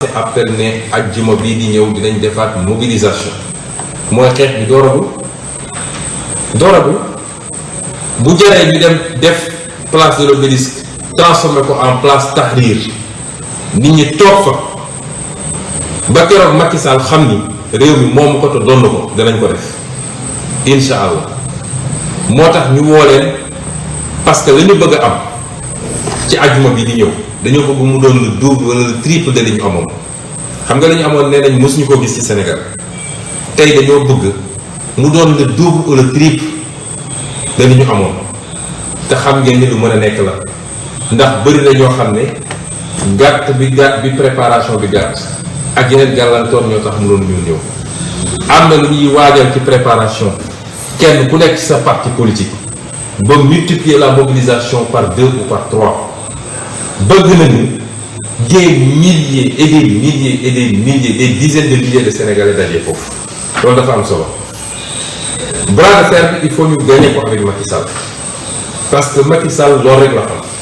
lancé appel ne ajjuma bii di ñëw dinañ defaat mobilisation mooy xeex bi dooragul dooragul bu jaree ñu dem def place de l'Obélisque transformé ko en place Tahrir nit ñi toog fa ba keroog Macky xam ni réew mi moomu ko te donn ko danañ ko def incha allah moo tax ñu woo leen parce que la bëgg a am ci ajuma bi di ñëw dañoo bëgg mu doon le double wala le triple de li ñu amoon xam nga li ñu amoon nee nañ mosuñu koo gis ci Sénégal tey dañoo bëgg mu doon le double wala le triple de li ñu amoon te xam ngeen ni lu mën a nekk la ndax bëri na ñoo xam ne gàtt bi gàtt bi préparation bi gàtt ak yeneen gàllankoor ñoo tax mu doon ñu ñëw am na lu ñuy waajal ci préparation. kenn ku nekk ci sa parti politique ba multiplier la mobilisation par deux ou par trois bëgg nañu des milliers et des milliers et des milliers des dizaines de milliers de Sénégalais dajee foofu loolu dafa am solo bras de fer bi il faut ñu gagner ko avec Macky Sall parce que Macky Sall loolu rek la xam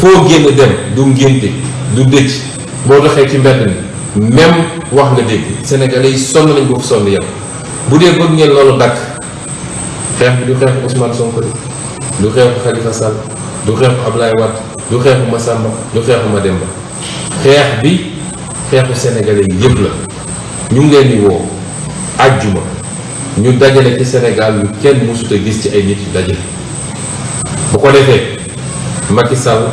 foo génn dem du ngénte du dëj boo doxee ci mbedd mi même wax nga dégg sénégalais yi sonn nañ boobu sonn yow bu dee bëgg ngeen loolu dakk xeex bi du xeex Ousmane Sonko du xeex Khalifa Sall du xeex Ablaye Wade du xeex Massamba du xeex Mademba xeex bi xeexu sénégalais yi yëpp la ñu ngi leen di woo àjjuma ñu dajale ci Sénégal yu kenn mësut a gis ci ay nit yu dajale bu ko defee Macky Sall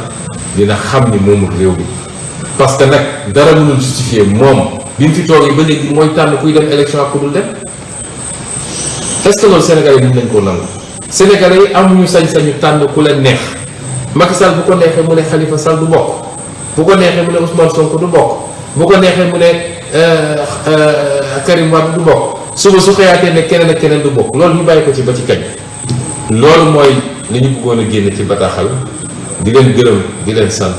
dina xam ni moomul réew mi parce que nag dara mënul justifié moom bi mu fi toogee ba léegi mooy tànn kuy dem élection ak ku dul dem est-ce que loolu Sénégalais yi nañ koo nangu Sénégalais yi amuñu sañ-sañu tànn ku leen neex Macky Sall bu ko neexee mu ne Khalifa Sall du bokk bu ko neexee mu ne Ousmane Sonko du bokk bu ko neexee mu ne euh, euh, Karim Wade du bokk suba su xëyaatee ne keneen ak keneen du bokk loolu ñu bàyyi ko ci ba ci kañ. loolu mooy li ñu bëggoon a génne ci bataaxal di leen gërëm di leen sant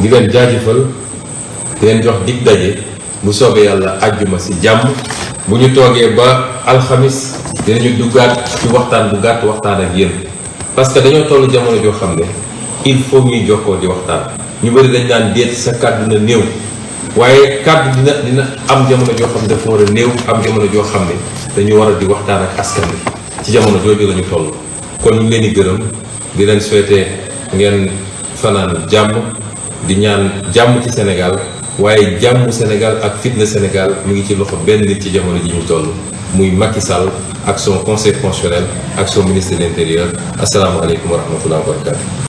di leen jaajëfal di leen jox dig daje bu soobee yàlla àjjuma si jàmm bu ñu toogee ba alxamis dinañu duggaat ci waxtaan bu gàtt waxtaan ak yéen parce que dañoo toll jamono joo xam ne il faut ñuy jokkoo di waxtaan ñu bëri dañ daan déet sa kàddu na néew waaye kàddu dina dina am jamono joo xam ne dafa war a néew am jamono joo xam ne dañu war a di waxtaan ak askan bi ci jamono jooju la ñu toll kon ñu leen di gërëm di leen souhaiter ngeen fanaan jàmm di ñaan jàmm ci Sénégal waaye jàmm Sénégal ak fitna Sénégal mu ngi ci loxo benn nit ci jamono ji ñu toll muy Macky Sall ak son conseil constitutionnel ak son ministre de l'intérieur asalaamaaleykum wa rahmatulah wa barakatu